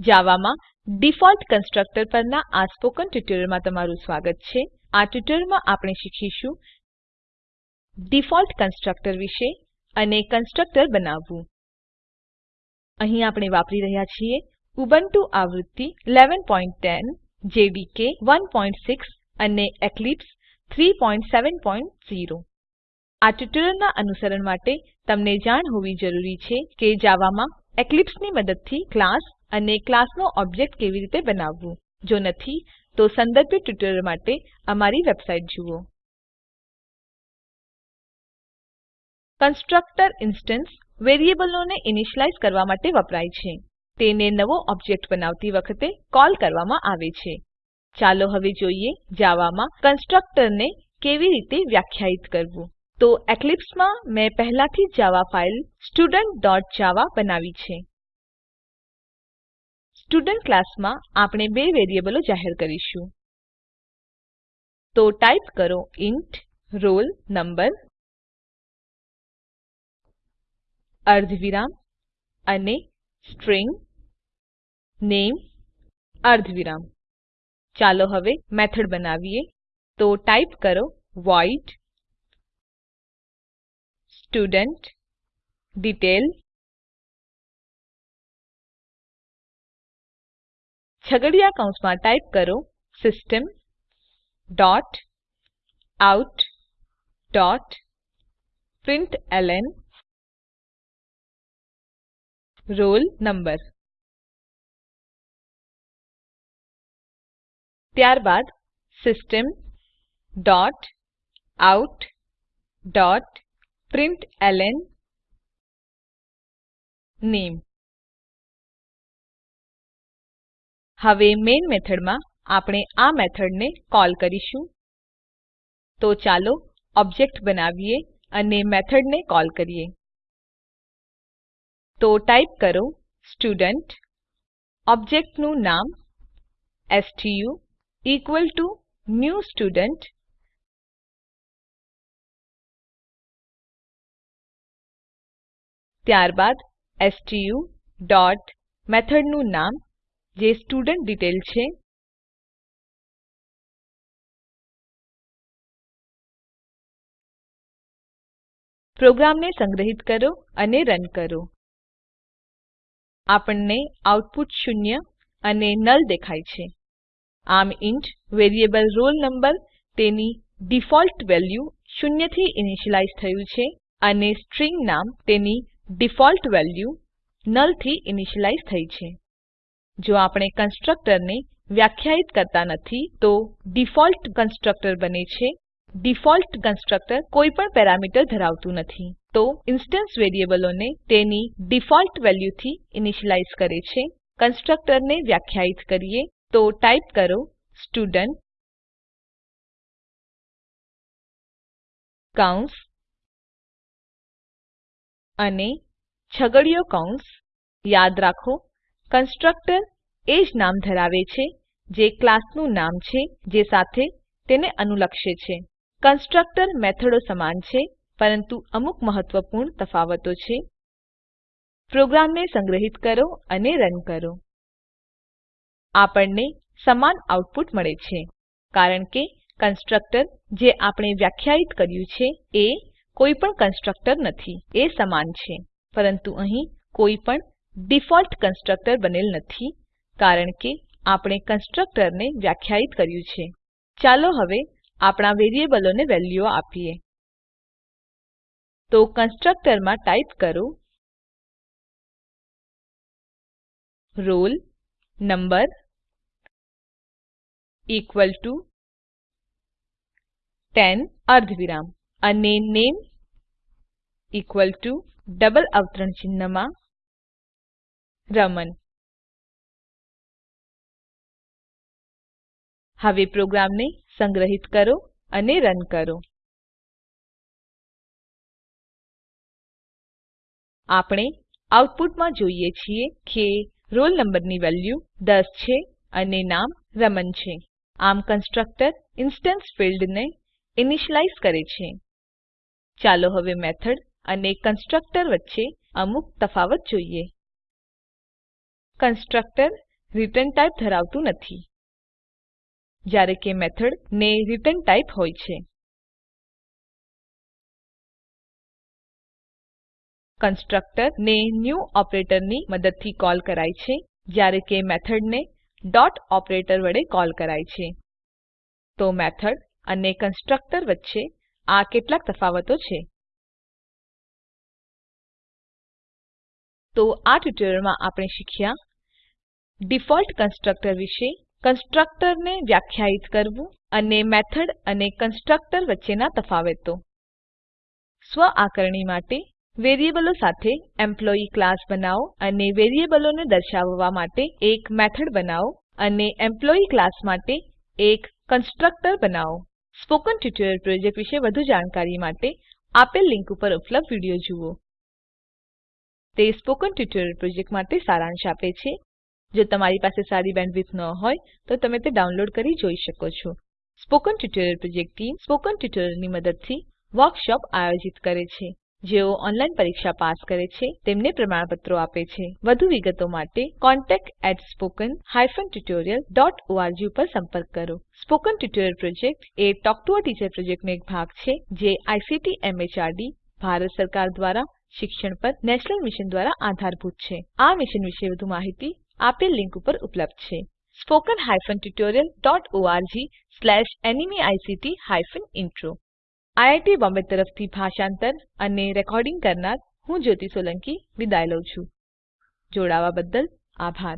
જાવામાં default constructor પરના આ સ્પોકન ટ્યુટોરીયલમાં તમારું સ્વાગત છે. આ ટ્યુટોરીયલમાં આપણે શીખીશું ડિફોલ્ટ કન્સ્ટ્રક્ટર વિશે અને કન્સ્ટ્રક્ટર બનાવવું. અહીં આપણે વાપરી રહ્યા છીએ ઉબુન્ટુ આવૃત્તિ 1110 જેડીકે 16 અને એક્લિપ્સ 370 આ ટ્યુટોરીયલના અનુસરણ માટે તમને જાણ હોવી જરૂરી છે કે જાવામાં એક્લિપ્સની મદદથી ક્લાસ અને ક્લાસનો ઓબ્જેક્ટ કેવી રીતે બનાવવું? જો નથી, તો સંદર્ભિત ટ્યુટોરીયલ માટે અમારી વેબસાઇટ જુઓ. કન્સ્ટ્રક્ટર ઇન્સ્ટન્સ વેરીએબલોને ઇનિશિયલાઇઝ કરવા માટે વપરાય છે. તેને નવો ઓબ્જેક્ટ બનાવતી વખતે કોલ કરવામાં આવે છે. ચાલો હવે જોઈએ જાવામાં કન્સ્ટ્રક્ટરને કેવી રીતે વ્યાખ્યાયિત કરવું? તો એક્લિપ્સમાં મેં પહેલાથી જ જાવા ફાઈલ studentજાવા બનાવી છે. સ્ટુડન્ટ ક્લાસમાં આપણે બે વેરીએબલો જાહેર કરીશું. તો ટાઈપ કરો ઇન્ટ roll number અર્ધવિરામ અને સ્ટ્રીંગ name અર્ધવિરામ. ચાલો હવે મેથડ બનાવીએ. તો ટાઈપ કરો વોઇડ સ્ટુડેન્ટડિટેઇલ છગડીયા કૌંસમાં ટાઈપ કરો system dot out dot println roll number ત્યારબાદ system dot out dot println name હવે મેઈન મેથડમાં આપણે આ મેથડને કોલ કરીશું. તો ચાલો ઓબ્જેક્ટ બનાવીએ અને મેથડને કોલ કરીએ. તો ટાઈપ કરો સ્ટુડન્ટ ઓબ્જેક્ટનું નામ stu equal to new student ત્યારબાદ સ્ટુ ડોટ મેથડનું નામ, જે સ્ટુડેન્ટડિટેઇલ છે. પ્રોગ્રામને સંગ્રહિત કરો અને રન કરો. આપણને આઉટપુટ શૂન્ય અને નલ દેખાય છે. આમ ઇન્ટ વેરિયેબલ roll number તેની ડિફોલ્ટ વેલ્યુ શૂન્યથી ઇનીશલાઈઝ થયું છે અને સ્ટ્રીંગ નામ તેની ડિફોલ્ટ વેલ્યુ નલથી ઇનિશિયલાઇઝ થઈ છે. જો આપણે કન્સ્ટ્રક્ટરને વ્યાખ્યાયિત કરતા નથી, તો ડિફોલ્ટ કન્સ્ટ્રક્ટર બને છે. ડિફોલ્ટ કન્સ્ટ્રક્ટર કોઈ પણ પેરામીટર ધરાવતું નથી. તો ઇન્સ્ટન્સ વેરીએબલોને તેની ડિફોલ્ટ વેલ્યુથી ઇનિશિયલાઇઝ કરે છે. કન્સ્ટ્રક્ટરને વ્યાખ્યાયિત કરીએ, તો ટાઈપ કરો સ્ટુડન્ટ કૌંસ અને છગડીયો કૌંસ યાદ રાખો, કન્સ્ટ્રક્ટર એ જ નામ ધરાવે છે જે ક્લાસનું નામ છે, જે સાથે તેને અનુલક્ષે છે. કન્સ્ટ્રક્ટર મેથડો સમાન છે, પરંતુ અમુક મહત્વપૂર્ણ તફાવતો છે. પ્રોગ્રામને સંગ્રહિત કરો અને રન કરો. આપણને સમાન આઉટપુટ મળે છે, કારણ કે કન્સ્ટ્રક્ટર જે આપણે વ્યાખ્યાયિત કર્યું છે એ કોઈ પણ કન્સ્ટ્રક્ટર નથી. એ સમાન છે. પરંતુ અહીં કોઈ પણ ડિફોલ્ટ કન્સ્ટ્રક્ટર બનેલ નથી, કારણ કે આપણે કન્સ્ટ્રક્ટરને વ્યાખ્યાયિત કર્યું છે. ચાલો હવે આપણા વેરીએબલોને વેલ્યુઓ આપીએ. તો કન્સ્ટ્રક્ટરમાં ટાઈપ કરો roll number ઇકવલ ટુ 10 અર્ધવિરામ અને નામે ઇકવલ ટુ ડબલ અવતરણ ચિહ્નમાં રમન હવે પ્રોગ્રામને સંગ્રહિત કરો અને રન કરો. આપણે આઉટપુટમાં જોઈએ છીએ કે રોલ નંબરની વેલ્યુ 10 છે અને નામ રમન છે. આમ કન્સ્ટ્રક્ટર ઇન્સ્ટેન્સ ફિલ્ડને ઇનિશિયલાઇઝ કરે છે. ચાલો હવે મેથડ અને કન્સ્ટ્રક્ટર વચ્ચે અમુક તફાવત જોઈએ. કન્સ્ટ્રક્ટર રિટર્ન ટાઇપ ધરાવતું નથી. જ્યારે કે મેથડ ને રિટર્ન ટાઇપ હોય છે. કન્સ્ટ્રક્ટર ને ન્યૂ ઓપરેટરની મદદથી કોલ કરાય છે, જ્યારે કે મેથડને ડોટ ઓપરેટર વડે કોલ કરાય છે. તો મેથડ અને કન્સ્ટ્રક્ટર વચ્ચે આ કેટલાક તફાવતો છે. તો આ ટ્યુટોરીયલમાં આપણે શીખ્યા ડિફોલ્ટ કન્સ્ટ્રક્ટર વિશે કન્સ્ટ્રક્ટરને વ્યાખ્યાયિત કરવું અને મેથડ અને કન્સ્ટ્રક્ટર વચ્ચેના તફાવતો. સ્વ આકારણી માટે વેરીએબલો સાથે એમ્પ્લોયી ક્લાસ બનાવો અને વેરીએબલોને દર્શાવવા માટે એક મેથડ બનાવો અને એમ્પ્લોયી ક્લાસ માટે એક કન્સ્ટ્રક્ટર બનાવો. સ્પોકન ટ્યુટોરીયલ પ્રોજેક્ટ વિશે વધુ જાણકારી માટે આપેલ લીંક ઉપર ઉપલબ્ધ વીડિયો જુઓ. તે સ્પોકન ટ્યુટોરીયલ માટે સારાંશ આપે છે. જો તમારી પાસે સારી બેન્ડવિડ્થ ન હોય, તો તમે તે ડાઉનલોડ કરી જોઈ શકો છો. Spoken tutorial project team spoken ટ્યુટોરીયલોની મદદથી વર્કશોપ આયોજિત કરે છે. જેઓ ઓનલાઈન પરીક્ષા પાસ કરે છે, તેમને પ્રમાણપત્રો આપે છે. વધુ વિગતો માટે contactspoken tutorialorg પર સંપર્ક કરો. Spoken tutorial project A talk to a teacher પ્રોજેક્ટનો એક ભાગ છે, જે આઈસીટી એમએચઆરડી ભારત સરકાર દ્વારા શિક્ષણ પર નેશનલ મિશન દ્વારા આધારભૂત છે. આ મિશન વિશે વધુ માહિતી આપેલ લિંક ઉપર ઉપલબ્ધ છે. Spoken hyphen tutorial dot O R G slash NMEICT hyphen intro IIT Bombay તરફથી ભાષાંતર અને રેકોર્ડિંગ કરનાર હું જ્યોતિ સોલંકી વિદાય લઉં છું. જોડાવા બદલ આભાર.